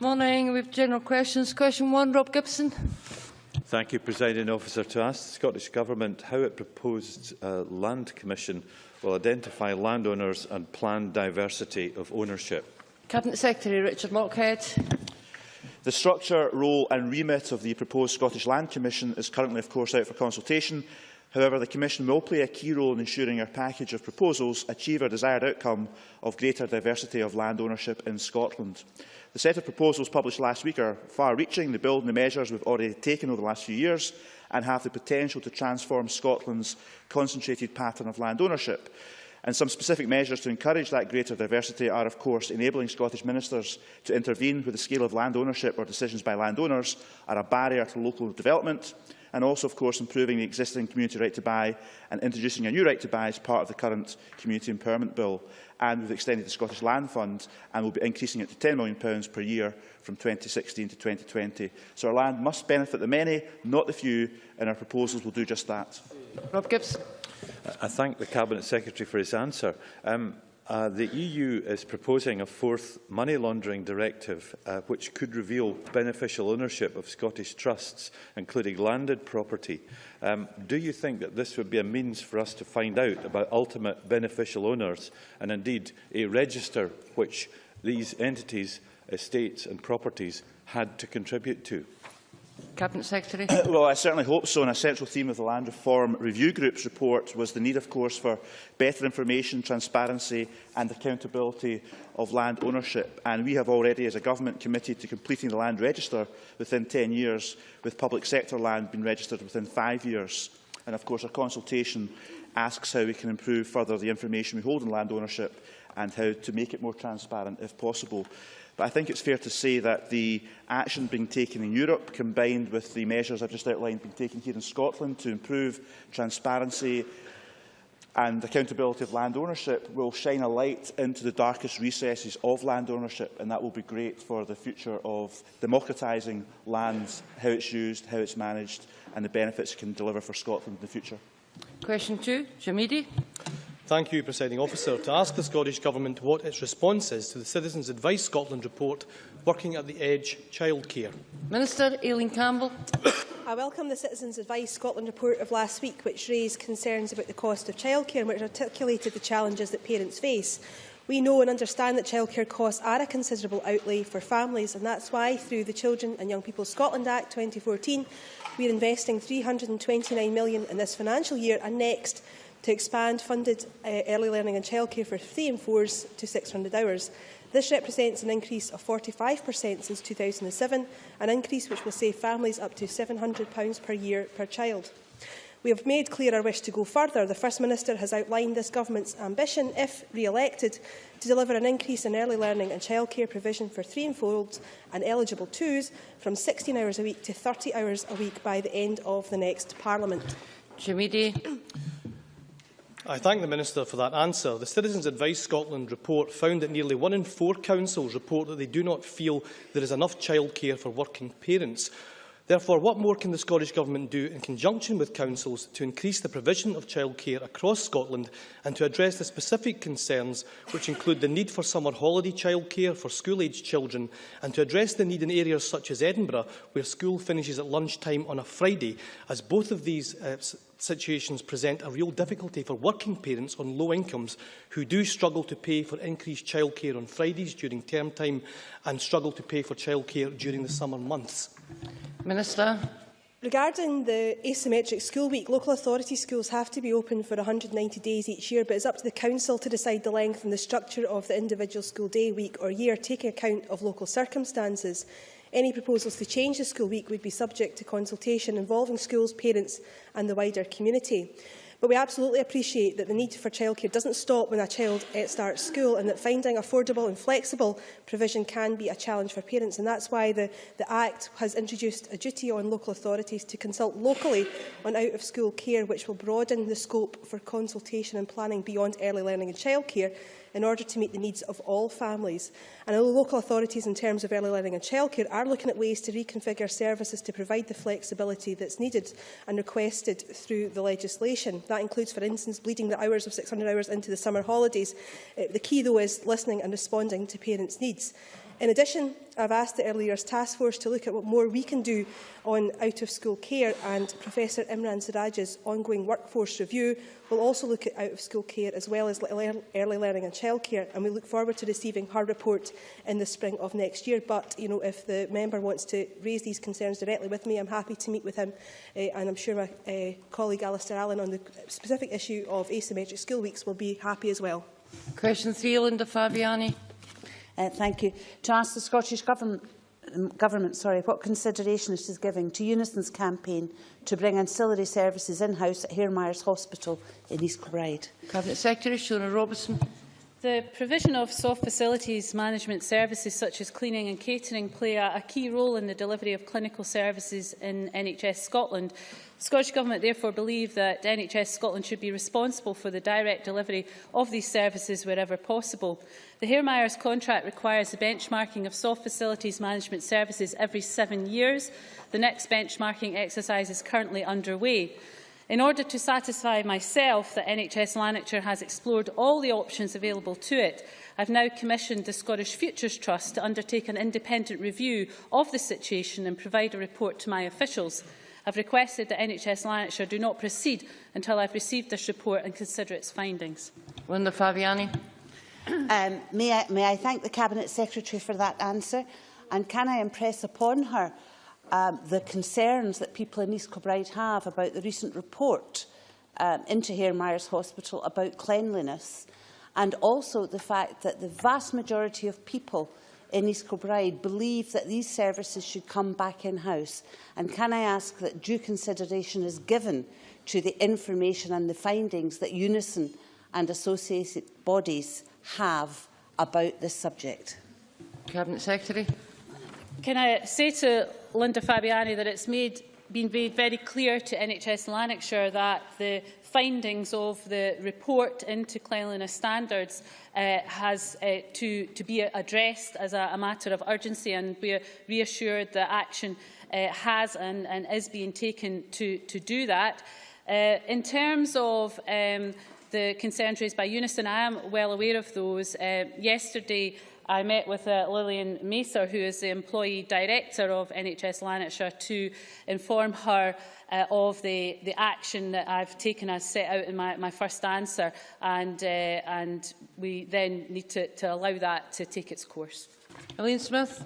Morning. We have general questions. Question one, Rob Gibson. Thank you, Presiding Officer. To ask the Scottish Government how it proposed uh, Land Commission will identify landowners and plan diversity of ownership. Cabinet Secretary Richard Lochhead. The structure, role and remit of the proposed Scottish Land Commission is currently, of course, out for consultation. However, the Commission will play a key role in ensuring our package of proposals achieve our desired outcome of greater diversity of land ownership in Scotland. The set of proposals published last week are far-reaching. They build on the measures we've already taken over the last few years and have the potential to transform Scotland's concentrated pattern of land ownership. And some specific measures to encourage that greater diversity are, of course, enabling Scottish ministers to intervene where the scale of land ownership or decisions by landowners are a barrier to local development, and also, of course, improving the existing community right to buy and introducing a new right to buy as part of the current Community Empowerment Bill. and we've extended the Scottish Land Fund and we'll be increasing it to £10 million per year from 2016 to 2020. So our land must benefit the many, not the few, and our proposals will do just that. Rob Gibbs. I thank the Cabinet Secretary for his answer. Um, Uh, the EU is proposing a fourth money laundering directive uh, which could reveal beneficial ownership of Scottish trusts, including landed property. Um, do you think that this would be a means for us to find out about ultimate beneficial owners and indeed a register which these entities, estates and properties had to contribute to? Cabinet Secretary. well, I certainly hope so. And a central theme of the Land Reform Review Group's report was the need, of course, for better information, transparency and accountability of land ownership. And we have already, as a government, committed to completing the land register within 10 years, with public sector land being registered within five years. And, of course, our consultation asks how we can improve further the information we hold on land ownership and how to make it more transparent if possible. But I think it's fair to say that the action being taken in Europe, combined with the measures I've just outlined being taken here in Scotland to improve transparency and accountability of land ownership, will shine a light into the darkest recesses of land ownership, and that will be great for the future of democratising land, how it's used, how it's managed, and the benefits it can deliver for Scotland in the future. Question two, Jamidi. Thank you, Presiding Officer, to ask the Scottish Government what its response is to the Citizens Advice Scotland report working at the edge childcare. Minister Aileen Campbell. I welcome the Citizens Advice Scotland report of last week, which raised concerns about the cost of childcare and which articulated the challenges that parents face. We know and understand that childcare costs are a considerable outlay for families, and that's why, through the Children and Young People Scotland Act 2014, we are investing £329 million in this financial year and next to expand funded uh, early learning and childcare for 3 and 4s to 600 hours. This represents an increase of 45% since 2007, an increase which will save families up to £700 per year per child. We have made clear our wish to go further. The First Minister has outlined this Government's ambition, if re-elected, to deliver an increase in early learning and childcare provision for three and four-olds and eligible twos from 16 hours a week to 30 hours a week by the end of the next Parliament. Jamidi. I thank the Minister for that answer. The Citizens Advice Scotland report found that nearly one in four councils report that they do not feel there is enough childcare for working parents. Therefore, what more can the Scottish Government do in conjunction with councils to increase the provision of childcare across Scotland and to address the specific concerns which include the need for summer holiday childcare for school-aged children and to address the need in areas such as Edinburgh where school finishes at lunchtime on a Friday, as both of these uh, situations present a real difficulty for working parents on low incomes who do struggle to pay for increased childcare on Fridays during term time and struggle to pay for childcare during the summer months? Minister. Regarding the asymmetric school week, local authority schools have to be open for 190 days each year, but it's up to the council to decide the length and the structure of the individual school day, week or year, taking account of local circumstances. Any proposals to change the school week would be subject to consultation involving schools, parents and the wider community. But we absolutely appreciate that the need for childcare doesn't stop when a child starts school and that finding affordable and flexible provision can be a challenge for parents. And that's why the, the Act has introduced a duty on local authorities to consult locally on out-of-school care, which will broaden the scope for consultation and planning beyond early learning and childcare in order to meet the needs of all families. And although local authorities in terms of early learning and childcare are looking at ways to reconfigure services to provide the flexibility that's needed and requested through the legislation. That includes, for instance, bleeding the hours of 600 hours into the summer holidays. Uh, the key, though, is listening and responding to parents' needs. In addition, I've asked the Early Years Task Force to look at what more we can do on out-of-school care and Professor Iram Siraj's ongoing workforce review will also look at out-of-school care as well as early learning and childcare and we look forward to receiving her report in the spring of next year. But you know, if the member wants to raise these concerns directly with me, I'm happy to meet with him uh, and I'm sure my uh, colleague Alasdair Allan on the specific issue of asymmetric school weeks will be happy as well. Question three, Linda Fabiani. Uh, thank you. To ask the Scottish Government um, government sorry, what consideration it is giving to Unison's campaign to bring ancillary services in-house at Hare Myers Hospital in East Kilbride. Cabinet Secretary Shona Robertson. The provision of soft facilities management services such as cleaning and catering play a, key role in the delivery of clinical services in NHS Scotland. The Scottish Government therefore believe that NHS Scotland should be responsible for the direct delivery of these services wherever possible. The Hairmyres contract requires the benchmarking of soft facilities management services every seven years. The next benchmarking exercise is currently underway. In order to satisfy myself that NHS Lanarkshire has explored all the options available to it, I've now commissioned the Scottish Futures Trust to undertake an independent review of the situation and provide a report to my officials. I've requested that NHS Lanarkshire do not proceed until I've received this report and consider its findings. Linda Fabiani. Um, may, I, may I thank the Cabinet Secretary for that answer? And can I impress upon her um, the concerns that people in East Kilbride have about the recent report um, into Hairmyres Hospital about cleanliness and also the fact that the vast majority of people in East Kilbride believe that these services should come back in-house. And can I ask that due consideration is given to the information and the findings that Unison and associated bodies have about this subject? Cabinet Secretary. Can I say to Linda Fabiani that it's made, been made very clear to NHS Lanarkshire that the findings of the report into cleanliness standards uh, has uh, to, to be addressed as a, a matter of urgency and we are reassured that action uh, has and, and is being taken to, to do that. Uh, in terms of um, the concerns raised by Unison, I am well aware of those. Uh, yesterday, I met with uh, Lilian Macer, who is the employee director of NHS Lanarkshire, to inform her uh, of the, the action that I've taken as set out in my, my first answer, and, uh, and we then need to, to allow that to take its course. Elaine Smith.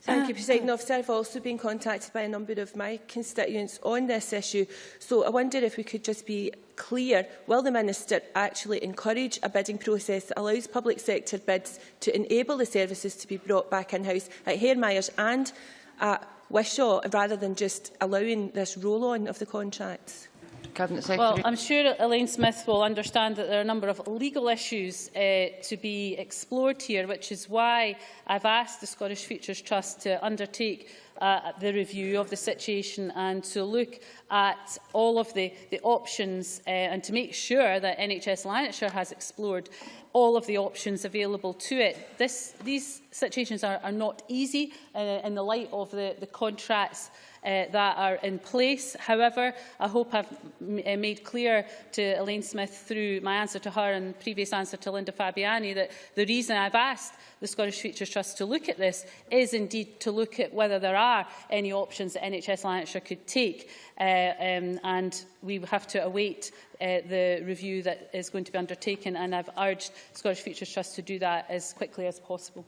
Thank you, President Officer. I've also been contacted by a number of my constituents on this issue. So I wonder if we could just be clear, will the Minister actually encourage a bidding process that allows public sector bids to enable the services to be brought back in-house at Hairmyres and at Wishaw, rather than just allowing this roll-on of the contracts? Cabinet Secretary. Well, I'm sure Elaine Smith will understand that there are a number of legal issues uh, to be explored here, which is why I've asked the Scottish Futures Trust to undertake uh, the review of the situation and to look at all of the, the options uh, and to make sure that NHS Lanarkshire has explored all of the options available to it. This, these situations are, are not easy uh, in the light of the, the contracts uh, that are in place. However, I hope I've uh, made clear to Elaine Smith through my answer to her and previous answer to Linda Fabiani that the reason I've asked the Scottish Futures Trust to look at this is indeed to look at whether there are any options that NHS Lanarkshire could take uh, um, and we have to await uh, the review that is going to be undertaken, and I've urged Scottish Futures Trust to do that as quickly as possible.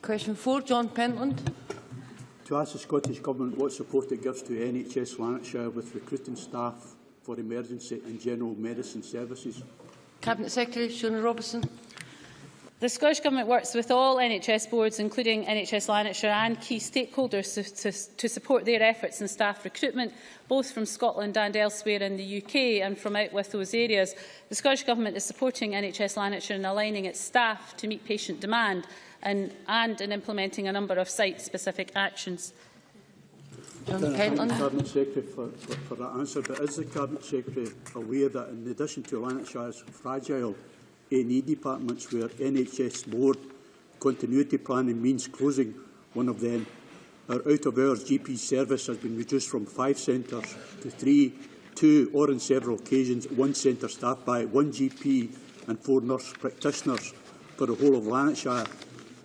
Question 4, John Pentland. To ask the Scottish Government what support it gives to NHS Lanarkshire with recruiting staff for emergency and general medicine services. Cabinet Secretary Shona Robertson. The Scottish Government works with all NHS boards, including NHS Lanarkshire and key stakeholders to, to, to support their efforts in staff recruitment, both from Scotland and elsewhere in the UK and from out with those areas. The Scottish Government is supporting NHS Lanarkshire in aligning its staff to meet patient demand and, and in implementing a number of site-specific actions. John Can I thank the Pentland. Cabinet Secretary for, for, for that answer, but is the Cabinet Secretary aware that in addition to Lanarkshire's fragile A&E departments where NHS board continuity planning means closing one of them, our out-of-hours GP service has been reduced from five centres to three, two or in several occasions one centre staffed by one GP and four nurse practitioners for the whole of Lanarkshire.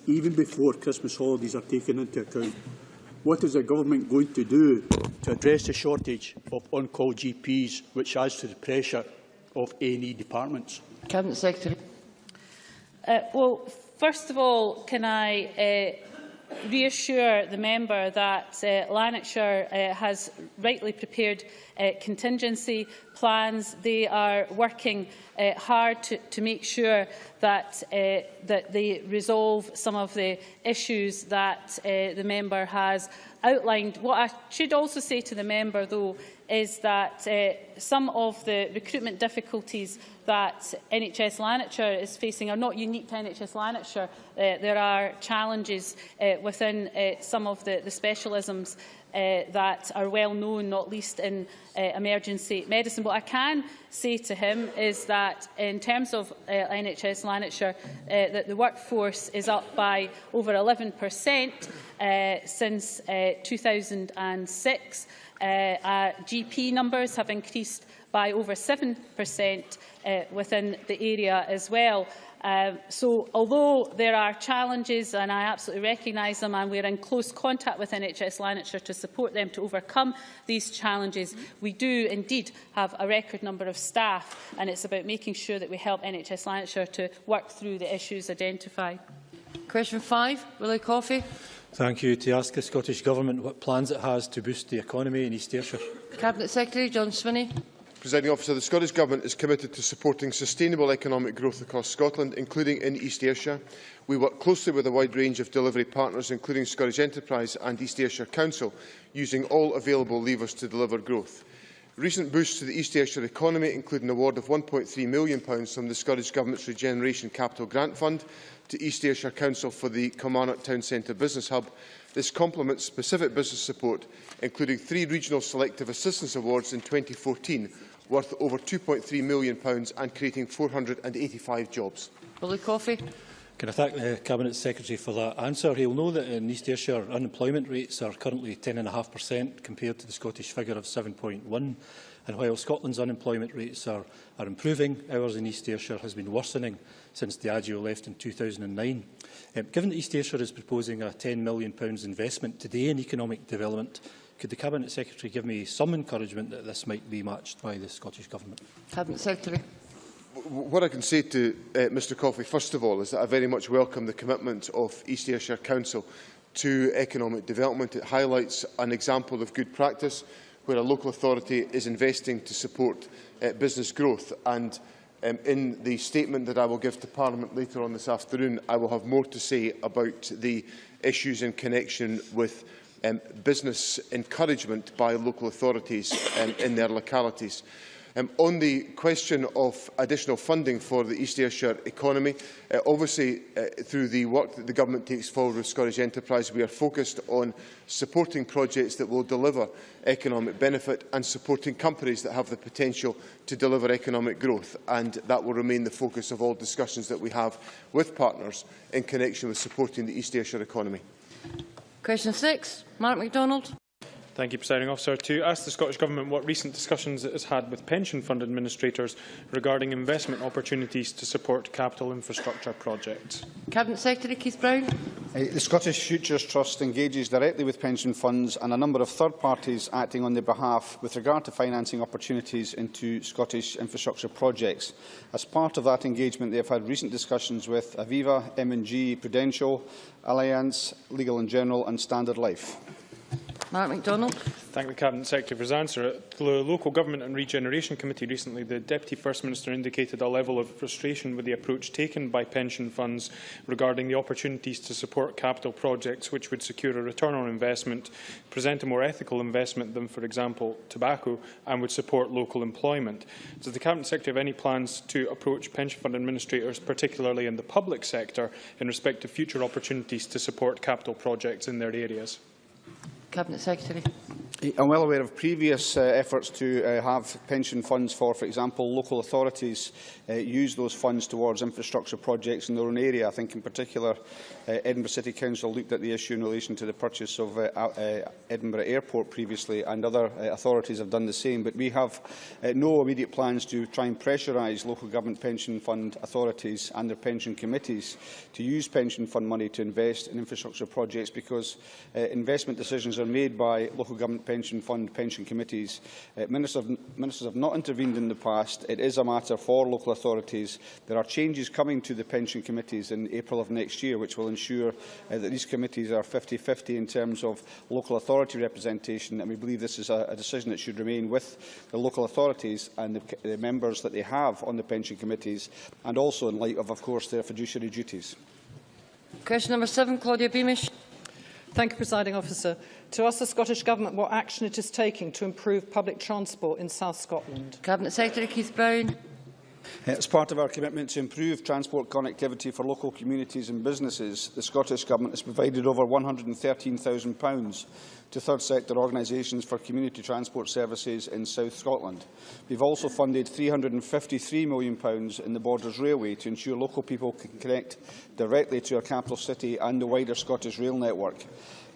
even before Christmas holidays are taken into account. What is the government going to do to address the shortage of on-call GPs, which adds to the pressure of A&E departments? Cabinet Secretary. Uh, well, first of all, can I uh, reassure the member that uh, Lanarkshire uh, has rightly prepared uh, contingency plans. They are working uh, hard to, to make sure that, uh, that they resolve some of the issues that uh, the member has outlined. What I should also say to the member, though, is that uh, some of the recruitment difficulties that NHS Lanarkshire is facing are not unique to NHS Lanarkshire. Uh, there are challenges uh, within uh, some of the, the specialisms uh, that are well known, not least in uh, emergency medicine. What I can say to him is that in terms of uh, NHS Lanarkshire, uh, that the workforce is up by over 11% uh, since uh, 2006. Uh, uh our GP numbers have increased by over 7% uh, within the area as well. Um, so although there are challenges, and I absolutely recognise them, and we're in close contact with NHS Lanarkshire to support them to overcome these challenges, we do indeed have a record number of staff, and it's about making sure that we help NHS Lanarkshire to work through the issues identified. Question 5, Willie Coffey. Thank you. To ask the Scottish Government what plans it has to boost the economy in East Ayrshire. Cabinet Secretary John Swinney. Presiding officer, the Scottish Government is committed to supporting sustainable economic growth across Scotland, including in East Ayrshire. We work closely with a wide range of delivery partners, including Scottish Enterprise and East Ayrshire Council, using all available levers to deliver growth. Recent boosts to the East Ayrshire economy include an award of £1.3 million from the Scottish Government's Regeneration Capital Grant Fund to East Ayrshire Council for the Kilmarnock Town Centre Business Hub. This complements specific business support, including three regional selective assistance awards in 2014 worth over £2.3 million and creating 485 jobs. Willie Coffey. Can I thank the Cabinet Secretary for that answer? He'll know that uh, in East Ayrshire unemployment rates are currently 10.5% compared to the Scottish figure of 7.1 and while Scotland's unemployment rates are, are improving, ours in East Ayrshire has been worsening since Diageo left in 2009. Um, given that East Ayrshire is proposing a £10 million investment today in economic development Could the Cabinet Secretary give me some encouragement that this might be matched by the Scottish Government? Cabinet Secretary. What I can say to uh, Mr Coffey, first of all, is that I very much welcome the commitment of East Ayrshire Council to economic development. It highlights an example of good practice where a local authority is investing to support uh, business growth. And um, in the statement that I will give to Parliament later on this afternoon, I will have more to say about the issues in connection with um, business encouragement by local authorities um, in their localities. Um, on the question of additional funding for the East Ayrshire economy, uh, obviously uh, through the work that the Government takes forward with Scottish Enterprise, we are focused on supporting projects that will deliver economic benefit and supporting companies that have the potential to deliver economic growth. And that will remain the focus of all discussions that we have with partners in connection with supporting the East Ayrshire economy. Question six, Mark MacDonald. Thank you, Presiding Officer. To ask the Scottish Government what recent discussions it has had with pension fund administrators regarding investment opportunities to support capital infrastructure projects. Cabinet Secretary Keith Brown. Uh, the Scottish Futures Trust engages directly with pension funds and a number of third parties acting on their behalf with regard to financing opportunities into Scottish infrastructure projects. As part of that engagement, they have had recent discussions with Aviva, M&G, Prudential, Allianz, Legal and General and Standard Life. Mark McDonald. Thank the Cabinet Secretary for his answer. At the Local Government and Regeneration Committee recently, the Deputy First Minister indicated a level of frustration with the approach taken by pension funds regarding the opportunities to support capital projects which would secure a return on investment, present a more ethical investment than, for example, tobacco, and would support local employment. Does the Cabinet Secretary have any plans to approach pension fund administrators, particularly in the public sector, in respect of future opportunities to support capital projects in their areas? Cabinet Secretary. I'm well aware of previous uh, efforts to uh, have pension funds for, for example, local authorities uh, use those funds towards infrastructure projects in their own area. I think in particular uh, Edinburgh City Council looked at the issue in relation to the purchase of uh, uh, Edinburgh Airport previously and other uh, authorities have done the same. But we have uh, no immediate plans to try and pressurise local government pension fund authorities and their pension committees to use pension fund money to invest in infrastructure projects because uh, investment decisions are made by local government pension fund pension committees. Uh, ministers, have, ministers have not intervened in the past. It is a matter for local authorities. There are changes coming to the pension committees in April of next year, which will ensure uh, that these committees are 50-50 in terms of local authority representation, and we believe this is a, a decision that should remain with the local authorities and the, the members that they have on the pension committees, and also in light of, of course, their fiduciary duties. Question number seven, Claudia Beamish. Thank you, Presiding Officer. To ask the Scottish Government what action it is taking to improve public transport in South Scotland. Cabinet Secretary Keith Brown. As part of our commitment to improve transport connectivity for local communities and businesses, the Scottish Government has provided over £113,000 to third sector organisations for community transport services in South Scotland. We have also funded £353 million in the Borders Railway to ensure local people can connect directly to our capital city and the wider Scottish rail network.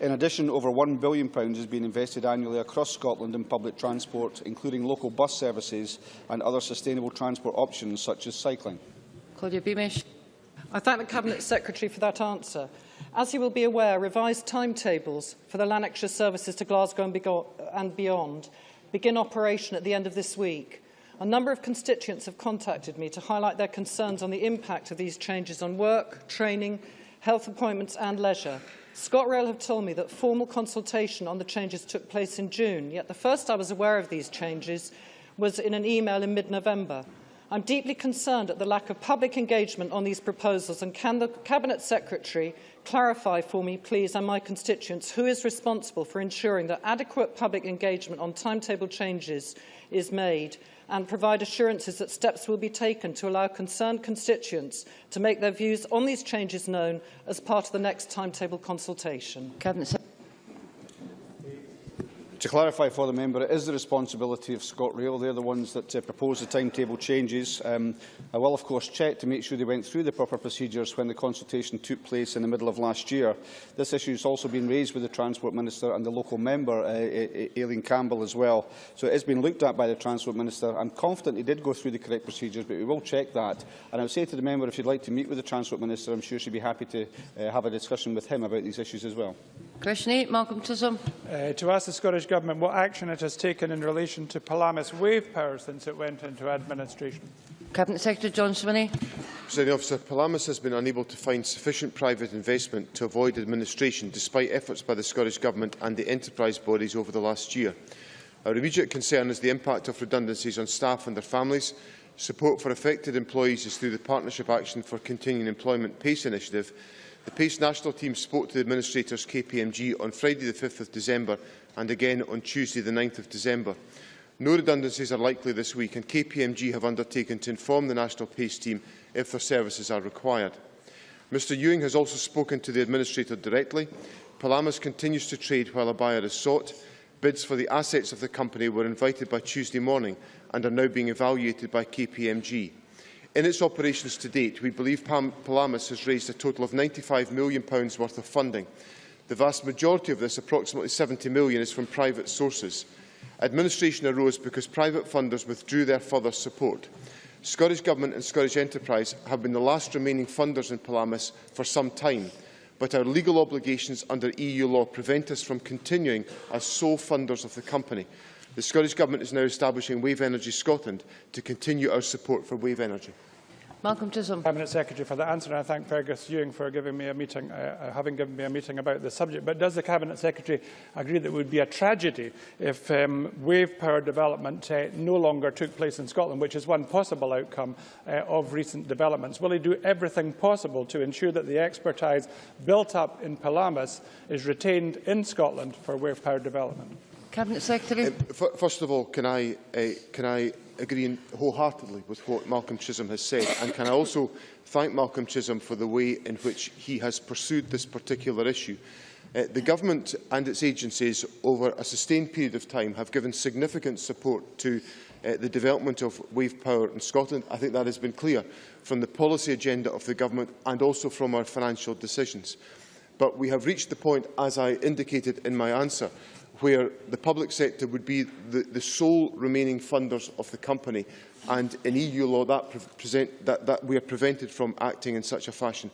In addition, over £1 billion has been invested annually across Scotland in public transport, including local bus services and other sustainable transport options such as cycling. Claudia Beamish. I thank the Cabinet Secretary for that answer. As you will be aware, revised timetables for the Lanarkshire services to Glasgow and beyond begin operation at the end of this week. A number of constituents have contacted me to highlight their concerns on the impact of these changes on work, training, health appointments and leisure. ScotRail have told me that formal consultation on the changes took place in June, yet the first I was aware of these changes was in an email in mid-November. I'm deeply concerned at the lack of public engagement on these proposals and can the Cabinet Secretary clarify for me, please, and my constituents, who is responsible for ensuring that adequate public engagement on timetable changes is made and provide assurances that steps will be taken to allow concerned constituents to make their views on these changes known as part of the next timetable consultation. Cabinet To clarify for the member, it is the responsibility of ScotRail. They're the ones that uh, propose the timetable changes. Um, I will, of course, check to make sure they went through the proper procedures when the consultation took place in the middle of last year. This issue has also been raised with the Transport Minister and the local member, uh, Aileen Campbell, as well. So it has been looked at by the Transport Minister. I'm confident he did go through the correct procedures, but we will check that. And I would say to the member, if you'd like to meet with the Transport Minister, I'm sure she'd be happy to uh, have a discussion with him about these issues as well. Question 8, Malcolm Chisholm. Uh, to ask the Scottish Government what action it has taken in relation to Palamas wave power since it went into administration. Cabinet Secretary John Swinney. Presiding officer, Palamas has been unable to find sufficient private investment to avoid administration despite efforts by the Scottish Government and the enterprise bodies over the last year. Our immediate concern is the impact of redundancies on staff and their families. Support for affected employees is through the Partnership Action for Continuing Employment PACE initiative The PACE national team spoke to the administrators KPMG on Friday the 5th of December and again on Tuesday the 9th of December. No redundancies are likely this week and KPMG have undertaken to inform the national PACE team if their services are required. Mr Ewing has also spoken to the administrator directly. Palamas continues to trade while a buyer is sought. Bids for the assets of the company were invited by Tuesday morning and are now being evaluated by KPMG. In its operations to date, we believe Pal Palamas has raised a total of £95 million worth of funding. The vast majority of this, approximately £70 million, is from private sources. Administration arose because private funders withdrew their further support. Scottish Government and Scottish Enterprise have been the last remaining funders in Palamas for some time, but our legal obligations under EU law prevent us from continuing as sole funders of the company. The Scottish Government is now establishing Wave Energy Scotland to continue our support for wave energy. Malcolm Chisholm. Cabinet Secretary for that answer, and I thank Fergus Ewing for giving me a meeting, uh, uh, having given me a meeting about the subject. But does the Cabinet Secretary agree that it would be a tragedy if um, wave power development uh, no longer took place in Scotland, which is one possible outcome uh, of recent developments? Will he do everything possible to ensure that the expertise built up in Pelamis is retained in Scotland for wave power development? Cabinet Secretary. Uh, first of all, can I, uh, can I agree wholeheartedly with what Malcolm Chisholm has said? And can I also thank Malcolm Chisholm for the way in which he has pursued this particular issue? Uh, the Government and its agencies over a sustained period of time have given significant support to uh, the development of wave power in Scotland. I think that has been clear from the policy agenda of the Government and also from our financial decisions. But we have reached the point, as I indicated in my answer, where the public sector would be the, the sole remaining funders of the company. And in EU law, that, present, that, that we are prevented from acting in such a fashion.